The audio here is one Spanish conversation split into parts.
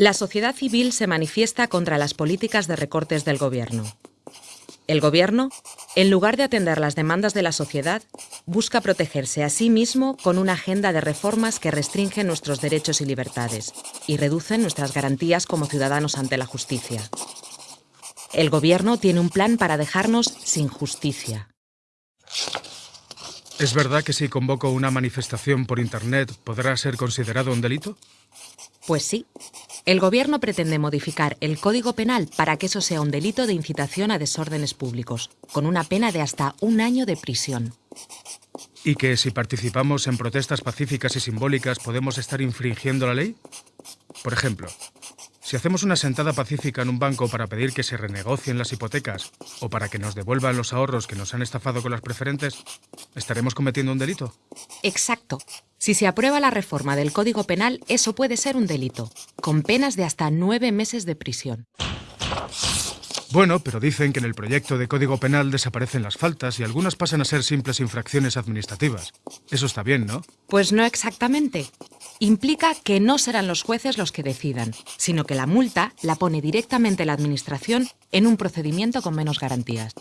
La sociedad civil se manifiesta contra las políticas de recortes del gobierno. El gobierno, en lugar de atender las demandas de la sociedad, busca protegerse a sí mismo con una agenda de reformas que restringen nuestros derechos y libertades y reducen nuestras garantías como ciudadanos ante la justicia. El gobierno tiene un plan para dejarnos sin justicia. ¿Es verdad que si convoco una manifestación por Internet podrá ser considerado un delito? Pues sí. El gobierno pretende modificar el Código Penal para que eso sea un delito de incitación a desórdenes públicos, con una pena de hasta un año de prisión. ¿Y que si participamos en protestas pacíficas y simbólicas podemos estar infringiendo la ley? Por ejemplo, si hacemos una sentada pacífica en un banco para pedir que se renegocien las hipotecas o para que nos devuelvan los ahorros que nos han estafado con las preferentes, ¿estaremos cometiendo un delito? Exacto. Si se aprueba la reforma del Código Penal, eso puede ser un delito, con penas de hasta nueve meses de prisión. Bueno, pero dicen que en el proyecto de Código Penal desaparecen las faltas y algunas pasan a ser simples infracciones administrativas. Eso está bien, ¿no? Pues no exactamente. Implica que no serán los jueces los que decidan, sino que la multa la pone directamente la Administración en un procedimiento con menos garantías.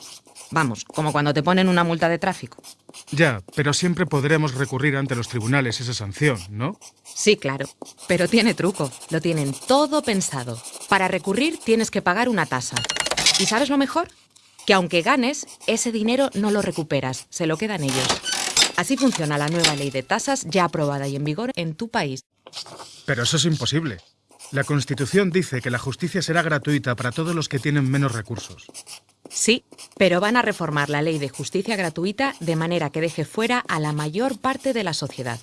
Vamos, como cuando te ponen una multa de tráfico. Ya, pero siempre podremos recurrir ante los tribunales esa sanción, ¿no? Sí, claro. Pero tiene truco. Lo tienen todo pensado. Para recurrir tienes que pagar una tasa. ¿Y sabes lo mejor? Que aunque ganes, ese dinero no lo recuperas, se lo quedan ellos. Así funciona la nueva ley de tasas ya aprobada y en vigor en tu país. Pero eso es imposible. La Constitución dice que la justicia será gratuita para todos los que tienen menos recursos. Sí, pero van a reformar la ley de justicia gratuita de manera que deje fuera a la mayor parte de la sociedad.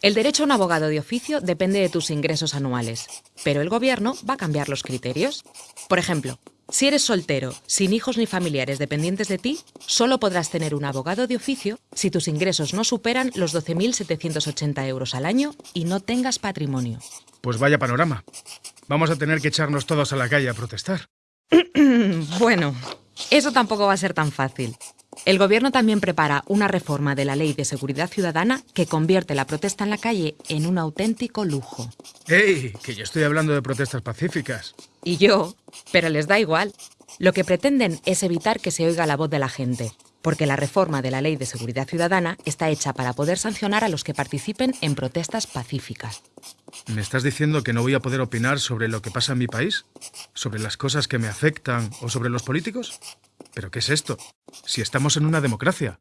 El derecho a un abogado de oficio depende de tus ingresos anuales, pero el gobierno va a cambiar los criterios. Por ejemplo, si eres soltero, sin hijos ni familiares dependientes de ti, solo podrás tener un abogado de oficio si tus ingresos no superan los 12.780 euros al año y no tengas patrimonio. Pues vaya panorama. Vamos a tener que echarnos todos a la calle a protestar. bueno, eso tampoco va a ser tan fácil. El gobierno también prepara una reforma de la Ley de Seguridad Ciudadana que convierte la protesta en la calle en un auténtico lujo. ¡Ey! Que yo estoy hablando de protestas pacíficas. Y yo, pero les da igual. Lo que pretenden es evitar que se oiga la voz de la gente, porque la reforma de la Ley de Seguridad Ciudadana está hecha para poder sancionar a los que participen en protestas pacíficas. ¿Me estás diciendo que no voy a poder opinar sobre lo que pasa en mi país? ¿Sobre las cosas que me afectan o sobre los políticos? ¿Pero qué es esto? Si estamos en una democracia.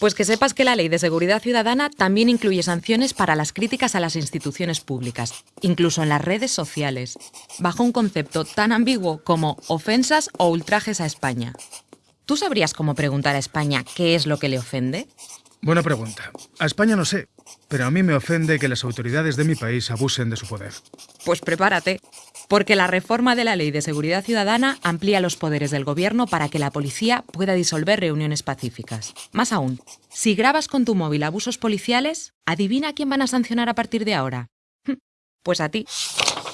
Pues que sepas que la Ley de Seguridad Ciudadana también incluye sanciones para las críticas a las instituciones públicas, incluso en las redes sociales, bajo un concepto tan ambiguo como ofensas o ultrajes a España. ¿Tú sabrías cómo preguntar a España qué es lo que le ofende? Buena pregunta. A España no sé, pero a mí me ofende que las autoridades de mi país abusen de su poder. Pues prepárate, porque la reforma de la Ley de Seguridad Ciudadana amplía los poderes del gobierno para que la policía pueda disolver reuniones pacíficas. Más aún, si grabas con tu móvil abusos policiales, adivina a quién van a sancionar a partir de ahora. Pues a ti.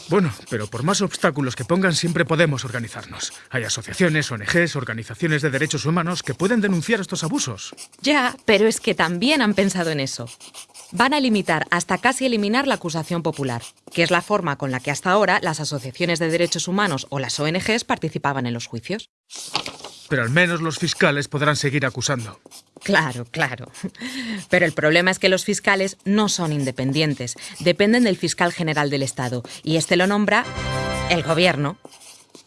Bueno, pero por más obstáculos que pongan siempre podemos organizarnos. Hay asociaciones, ONGs, organizaciones de derechos humanos que pueden denunciar estos abusos. Ya, pero es que también han pensado en eso. Van a limitar hasta casi eliminar la acusación popular, que es la forma con la que hasta ahora las asociaciones de derechos humanos o las ONGs participaban en los juicios. Pero al menos los fiscales podrán seguir acusando. Claro, claro. Pero el problema es que los fiscales no son independientes, dependen del fiscal general del Estado, y este lo nombra el gobierno.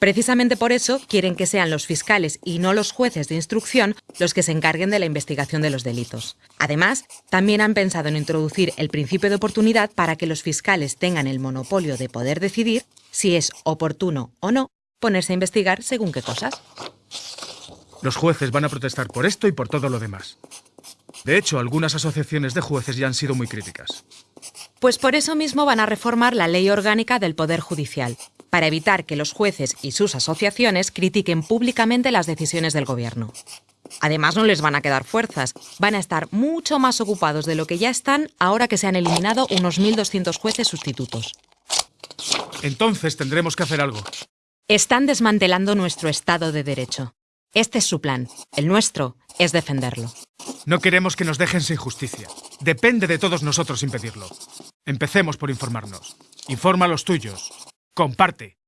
Precisamente por eso quieren que sean los fiscales y no los jueces de instrucción los que se encarguen de la investigación de los delitos. Además, también han pensado en introducir el principio de oportunidad para que los fiscales tengan el monopolio de poder decidir si es oportuno o no ponerse a investigar según qué cosas. Los jueces van a protestar por esto y por todo lo demás. De hecho, algunas asociaciones de jueces ya han sido muy críticas. Pues por eso mismo van a reformar la ley orgánica del Poder Judicial, para evitar que los jueces y sus asociaciones critiquen públicamente las decisiones del gobierno. Además, no les van a quedar fuerzas. Van a estar mucho más ocupados de lo que ya están ahora que se han eliminado unos 1.200 jueces sustitutos. Entonces tendremos que hacer algo. Están desmantelando nuestro Estado de Derecho. Este es su plan. El nuestro es defenderlo. No queremos que nos dejen sin justicia. Depende de todos nosotros impedirlo. Empecemos por informarnos. Informa a los tuyos. Comparte.